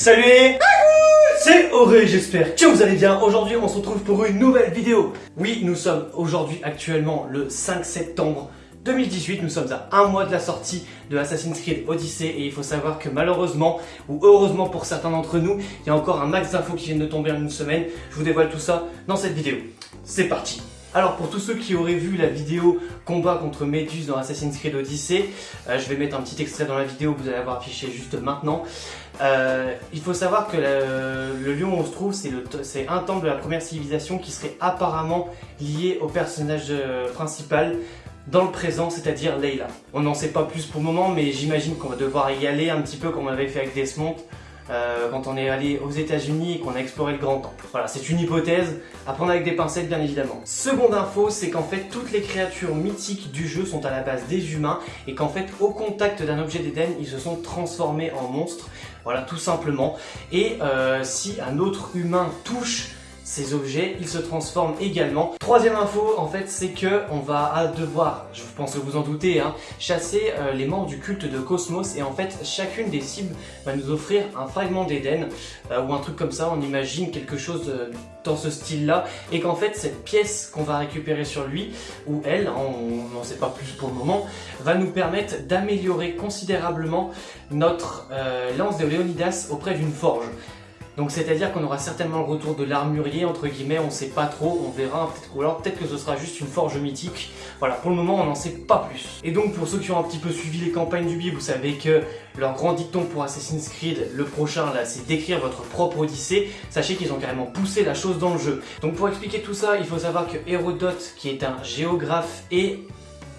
Salut C'est Auré, j'espère que vous allez bien. Aujourd'hui, on se retrouve pour une nouvelle vidéo. Oui, nous sommes aujourd'hui actuellement le 5 septembre 2018, nous sommes à un mois de la sortie de Assassin's Creed Odyssey et il faut savoir que malheureusement, ou heureusement pour certains d'entre nous, il y a encore un max d'infos qui viennent de tomber en une semaine. Je vous dévoile tout ça dans cette vidéo. C'est parti alors pour tous ceux qui auraient vu la vidéo combat contre Méduse dans Assassin's Creed Odyssey, euh, je vais mettre un petit extrait dans la vidéo que vous allez avoir affiché juste maintenant. Euh, il faut savoir que le, lieu où on se trouve, c'est un temple de la première civilisation qui serait apparemment lié au personnage euh, principal dans le présent, c'est-à-dire Leila. On n'en sait pas plus pour le moment, mais j'imagine qu'on va devoir y aller un petit peu comme on avait fait avec Desmond, euh, quand on est allé aux états unis et qu'on a exploré le Grand Temple. Voilà, c'est une hypothèse, à prendre avec des pincettes bien évidemment. Seconde info, c'est qu'en fait toutes les créatures mythiques du jeu sont à la base des humains et qu'en fait au contact d'un objet d'Éden, ils se sont transformés en monstres. Voilà, tout simplement. Et euh, si un autre humain touche ces objets, ils se transforment également. Troisième info, en fait, c'est que on va devoir, je pense que vous en doutez, hein, chasser euh, les membres du culte de Cosmos et en fait, chacune des cibles va nous offrir un fragment d'Éden euh, ou un truc comme ça, on imagine quelque chose euh, dans ce style-là et qu'en fait, cette pièce qu'on va récupérer sur lui, ou elle, on n'en sait pas plus pour le moment, va nous permettre d'améliorer considérablement notre lance de Léonidas auprès d'une forge. Donc c'est-à-dire qu'on aura certainement le retour de l'armurier, entre guillemets, on sait pas trop, on verra, peut-être ou alors peut-être que ce sera juste une forge mythique. Voilà, pour le moment on n'en sait pas plus. Et donc pour ceux qui ont un petit peu suivi les campagnes du billet, vous savez que leur grand dicton pour Assassin's Creed, le prochain là, c'est d'écrire votre propre Odyssée. Sachez qu'ils ont carrément poussé la chose dans le jeu. Donc pour expliquer tout ça, il faut savoir que Hérodote, qui est un géographe et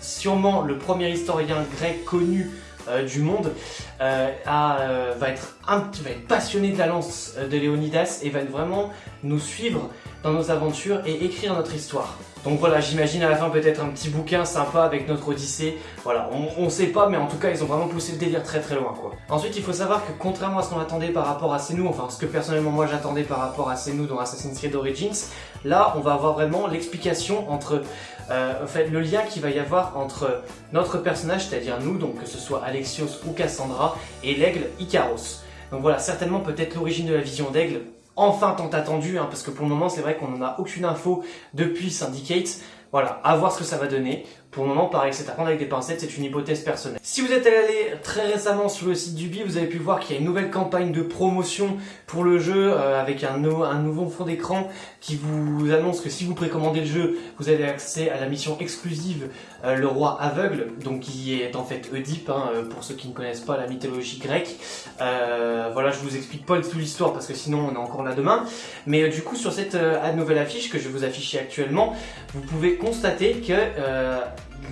sûrement le premier historien grec connu euh, du monde euh, euh, va, être va être passionné de la lance de Léonidas et va vraiment nous suivre dans nos aventures et écrire notre histoire. Donc voilà, j'imagine à la fin peut-être un petit bouquin sympa avec notre Odyssée. Voilà, on, sait pas, mais en tout cas, ils ont vraiment poussé le délire très très loin, quoi. Ensuite, il faut savoir que contrairement à ce qu'on attendait par rapport à Senu, enfin ce que personnellement moi j'attendais par rapport à Senu dans Assassin's Creed Origins, là, on va avoir vraiment l'explication entre, euh, en fait, le lien qu'il va y avoir entre notre personnage, c'est-à-dire nous, donc que ce soit Alexios ou Cassandra, et l'aigle Icaros. Donc voilà, certainement peut-être l'origine de la vision d'aigle, enfin tant attendu, hein, parce que pour le moment c'est vrai qu'on n'en a aucune info depuis Syndicate. Voilà, à voir ce que ça va donner. Pour le moment, pareil, c'est à prendre avec des pincettes, c'est une hypothèse personnelle. Si vous êtes allé très récemment sur le site du BI, vous avez pu voir qu'il y a une nouvelle campagne de promotion pour le jeu euh, avec un, nouveau fond d'écran qui vous annonce que si vous précommandez le jeu, vous avez accès à la mission exclusive euh, Le Roi Aveugle, donc qui est en fait Oedipe, hein, euh, pour ceux qui ne connaissent pas la mythologie grecque. voilà, je vous explique pas toute l'histoire parce que sinon on est encore là demain. Mais du coup, sur cette nouvelle affiche que je vous afficher actuellement, vous pouvez constater que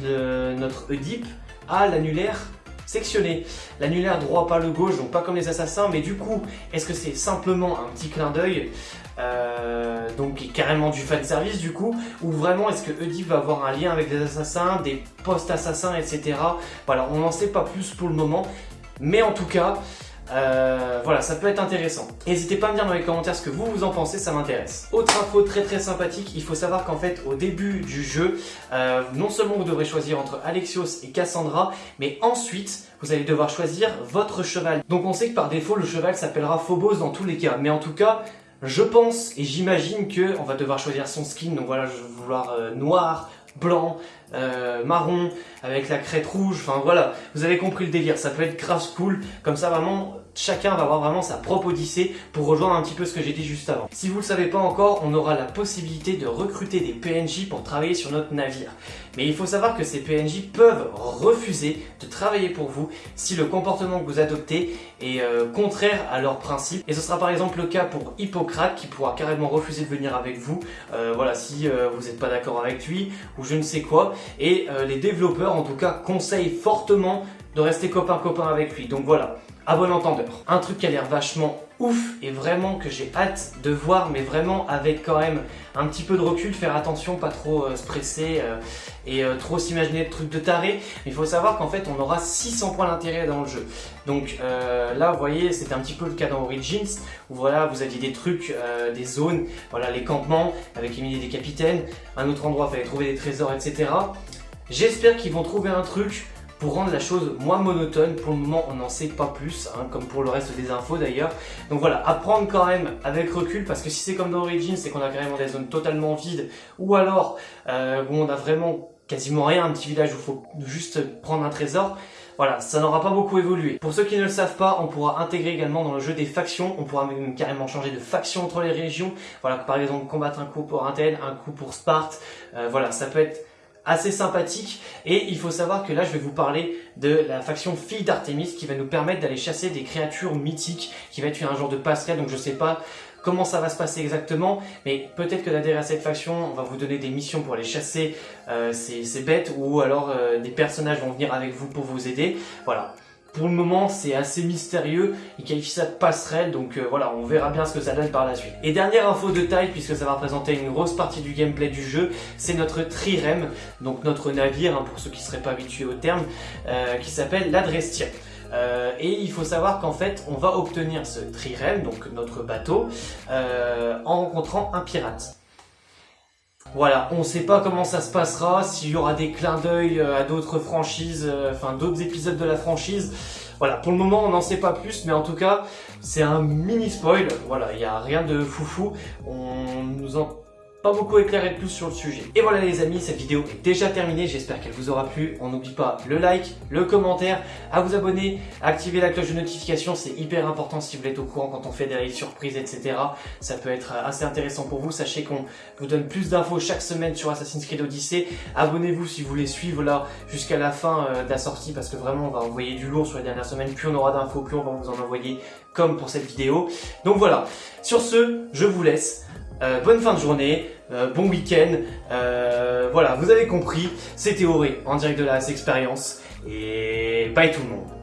notre Oedipe a l'annulaire sectionné. L'annulaire droit, pas le gauche, donc pas comme les assassins, mais du coup, est-ce que c'est simplement un petit clin d'œil euh, donc carrément du fan service du coup, ou vraiment est-ce que Oedipe va avoir un lien avec des assassins, des post-assassins, etc. Voilà, on n'en sait pas plus pour le moment, mais en tout cas, euh, voilà, ça peut être intéressant. N'hésitez pas à me dire dans les commentaires ce que vous vous en pensez, ça m'intéresse. Autre info très très sympathique, il faut savoir qu'en fait au début du jeu, euh, non seulement vous devrez choisir entre Alexios et Cassandra, mais ensuite vous allez devoir choisir votre cheval. Donc on sait que par défaut le cheval s'appellera Phobos dans tous les cas, mais en tout cas je pense et j'imagine que on va devoir choisir son skin, donc voilà je vais vouloir euh, noir, blanc, marron, avec la crête rouge, enfin voilà, vous avez compris le délire, ça peut être grave cool, comme ça vraiment chacun va avoir vraiment sa propre odyssée pour rejoindre un petit peu ce que j'ai dit juste avant. Si vous ne le savez pas encore, on aura la possibilité de recruter des PNJ pour travailler sur notre navire. Mais il faut savoir que ces PNJ peuvent refuser de travailler pour vous si le comportement que vous adoptez est euh, contraire à leurs principes. Et ce sera par exemple le cas pour Hippocrate qui pourra carrément refuser de venir avec vous, euh, voilà, si euh, vous n'êtes pas d'accord avec lui ou je ne sais quoi. Et les développeurs en tout cas conseillent fortement de rester copain-copain avec lui. Donc voilà, à bon entendeur. Un truc qui a l'air vachement ouf et vraiment que j'ai hâte de voir mais vraiment avec quand même un petit peu de recul, faire attention, pas trop euh, se presser euh, et euh, trop s'imaginer de trucs de taré. Il faut savoir qu'en fait on aura 600 points d'intérêt dans le jeu. Donc là vous voyez c'était un petit peu le cas dans Origins où voilà vous aviez des trucs, des zones, voilà les campements avec les milliers des capitaines, un autre endroit il fallait trouver des trésors etc. J'espère qu'ils vont trouver un truc pour rendre la chose moins monotone. Pour le moment, on n'en sait pas plus, hein, comme pour le reste des infos d'ailleurs. Donc voilà, apprendre quand même avec recul, parce que si c'est comme dans Origins, c'est qu'on a carrément des zones totalement vides, ou alors euh, où on a vraiment quasiment rien, un petit village où il faut juste prendre un trésor, voilà, ça n'aura pas beaucoup évolué. Pour ceux qui ne le savent pas, on pourra intégrer également dans le jeu des factions, on pourra même carrément changer de faction entre les régions, voilà, par exemple combattre un coup pour Intel, un coup pour Sparte, euh, voilà, ça peut être assez sympathique et il faut savoir que là je vais vous parler de la faction fille d'Artemis qui va nous permettre d'aller chasser des créatures mythiques qui va être un genre de passerelle donc je sais pas comment ça va se passer exactement, mais peut-être que d'adhérer à cette faction, on va vous donner des missions pour aller chasser euh, ces, bêtes, ou alors euh, des personnages vont venir avec vous pour vous aider. Voilà. Pour le moment, c'est assez mystérieux, il qualifie ça de passerelle, donc euh, voilà, on verra bien ce que ça donne par la suite. Et dernière info de taille, puisque ça va représenter une grosse partie du gameplay du jeu, c'est notre trirème, donc notre navire, hein, pour ceux qui ne seraient pas habitués au terme, qui s'appelle l'Adrestia. Euh, et il faut savoir qu'en fait, on va obtenir ce trirème, donc notre bateau, euh, en rencontrant un pirate. Voilà, on sait pas comment ça se passera, s'il y aura des clins d'œil euh, à d'autres franchises, enfin d'autres épisodes de la franchise. Voilà, pour le moment on n'en sait pas plus, mais en tout cas c'est un mini spoil. Voilà, il n'y a rien de foufou. On nous en pas beaucoup éclairé de plus sur le sujet. Et voilà les amis, cette vidéo est déjà terminée, j'espère qu'elle vous aura plu. On n'oublie pas le like, le commentaire, à vous abonner, à activer la cloche de notification, c'est hyper important si vous êtes au courant quand on fait des surprises, etc. Ça peut être assez intéressant pour vous, sachez qu'on vous donne plus d'infos chaque semaine sur Assassin's Creed Odyssey. Abonnez-vous si vous voulez suivre là jusqu'à la fin euh, de la sortie, parce que vraiment on va envoyer du lourd sur les dernières semaines, plus on aura d'infos, plus on va vous en envoyer, comme pour cette vidéo. Donc voilà, sur ce, je vous laisse. Euh, bonne fin de journée, euh, bon week-end. Euh, voilà, vous avez compris, c'était Auré en direct de la expérience. Et bye tout le monde.